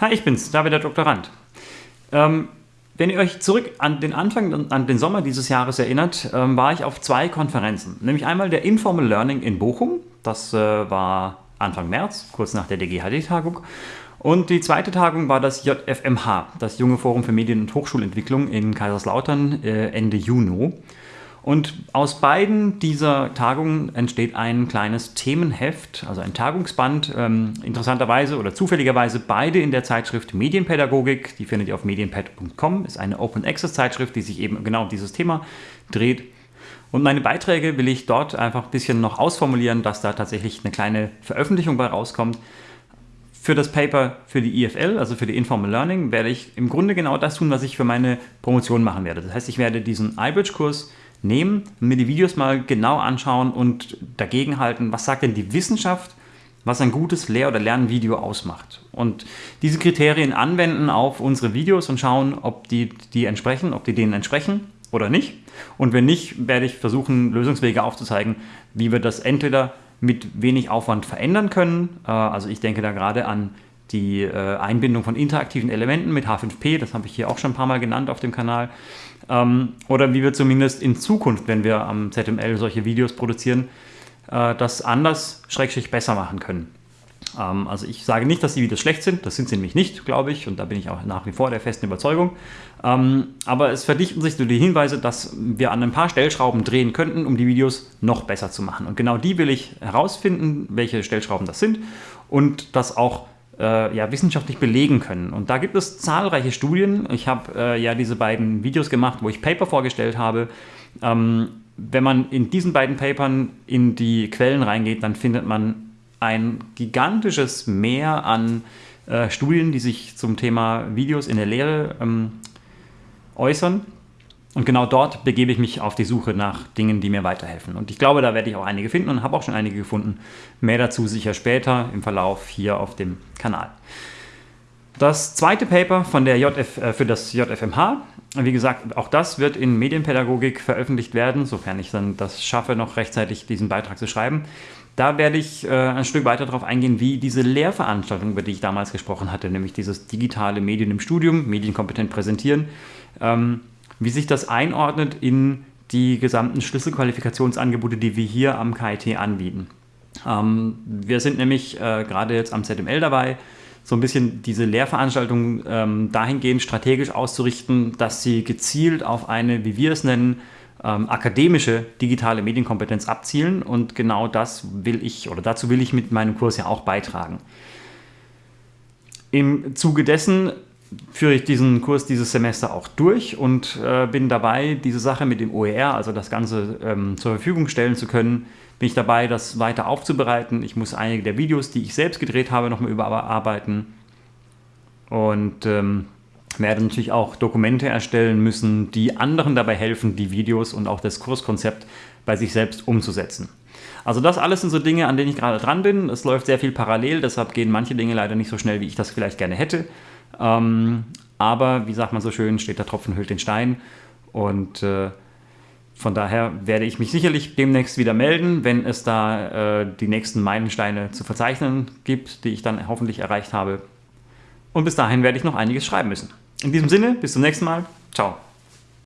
Hi, ich bin's, David der Doktorand. Ähm, wenn ihr euch zurück an den Anfang, an den Sommer dieses Jahres erinnert, ähm, war ich auf zwei Konferenzen. Nämlich einmal der Informal Learning in Bochum, das äh, war Anfang März, kurz nach der DGHD-Tagung. Und die zweite Tagung war das JFMH, das Junge Forum für Medien- und Hochschulentwicklung in Kaiserslautern äh, Ende Juni. Und aus beiden dieser Tagungen entsteht ein kleines Themenheft, also ein Tagungsband, ähm, interessanterweise oder zufälligerweise beide in der Zeitschrift Medienpädagogik. Die findet ihr auf medienpad.com, ist eine Open Access Zeitschrift, die sich eben genau um dieses Thema dreht. Und meine Beiträge will ich dort einfach ein bisschen noch ausformulieren, dass da tatsächlich eine kleine Veröffentlichung bei rauskommt. Für das Paper für die IFL, also für die Informal Learning, werde ich im Grunde genau das tun, was ich für meine Promotion machen werde. Das heißt, ich werde diesen iBridge-Kurs nehmen, mir die Videos mal genau anschauen und dagegen halten, was sagt denn die Wissenschaft, was ein gutes Lehr- oder Lernvideo ausmacht. Und diese Kriterien anwenden auf unsere Videos und schauen, ob die, die entsprechen, ob die denen entsprechen oder nicht. Und wenn nicht, werde ich versuchen, Lösungswege aufzuzeigen, wie wir das entweder mit wenig Aufwand verändern können. Äh, also ich denke da gerade an die äh, Einbindung von interaktiven Elementen mit H5P, das habe ich hier auch schon ein paar Mal genannt auf dem Kanal. Ähm, oder wie wir zumindest in Zukunft, wenn wir am ZML solche Videos produzieren, äh, das anders, schrägstrich besser machen können. Ähm, also ich sage nicht, dass die Videos schlecht sind, das sind sie nämlich nicht, glaube ich, und da bin ich auch nach wie vor der festen Überzeugung. Ähm, aber es verdichten sich nur die Hinweise, dass wir an ein paar Stellschrauben drehen könnten, um die Videos noch besser zu machen. Und genau die will ich herausfinden, welche Stellschrauben das sind und das auch äh, ja, wissenschaftlich belegen können. Und da gibt es zahlreiche Studien. Ich habe äh, ja diese beiden Videos gemacht, wo ich Paper vorgestellt habe. Ähm, wenn man in diesen beiden Papern in die Quellen reingeht, dann findet man ein gigantisches Meer an äh, Studien, die sich zum Thema Videos in der Lehre ähm, äußern. Und genau dort begebe ich mich auf die Suche nach Dingen, die mir weiterhelfen. Und ich glaube, da werde ich auch einige finden und habe auch schon einige gefunden. Mehr dazu sicher später im Verlauf hier auf dem Kanal. Das zweite Paper von der JF, äh, für das JFMH, wie gesagt, auch das wird in Medienpädagogik veröffentlicht werden, sofern ich dann das schaffe, noch rechtzeitig diesen Beitrag zu schreiben. Da werde ich äh, ein Stück weiter darauf eingehen, wie diese Lehrveranstaltung, über die ich damals gesprochen hatte, nämlich dieses digitale Medien im Studium, medienkompetent präsentieren, ähm, wie sich das einordnet in die gesamten Schlüsselqualifikationsangebote, die wir hier am KIT anbieten. Ähm, wir sind nämlich äh, gerade jetzt am ZML dabei, so ein bisschen diese Lehrveranstaltung ähm, dahingehend strategisch auszurichten, dass sie gezielt auf eine, wie wir es nennen, ähm, akademische digitale Medienkompetenz abzielen und genau das will ich oder dazu will ich mit meinem Kurs ja auch beitragen. Im Zuge dessen führe ich diesen Kurs dieses Semester auch durch und äh, bin dabei, diese Sache mit dem OER, also das Ganze ähm, zur Verfügung stellen zu können, bin ich dabei, das weiter aufzubereiten. Ich muss einige der Videos, die ich selbst gedreht habe, nochmal überarbeiten und ähm, werde natürlich auch Dokumente erstellen müssen, die anderen dabei helfen, die Videos und auch das Kurskonzept bei sich selbst umzusetzen. Also das alles sind so Dinge, an denen ich gerade dran bin. Es läuft sehr viel parallel, deshalb gehen manche Dinge leider nicht so schnell, wie ich das vielleicht gerne hätte. Ähm, aber wie sagt man so schön, steht der Tropfen hüllt den Stein. Und äh, von daher werde ich mich sicherlich demnächst wieder melden, wenn es da äh, die nächsten Meilensteine zu verzeichnen gibt, die ich dann hoffentlich erreicht habe. Und bis dahin werde ich noch einiges schreiben müssen. In diesem Sinne, bis zum nächsten Mal. Ciao.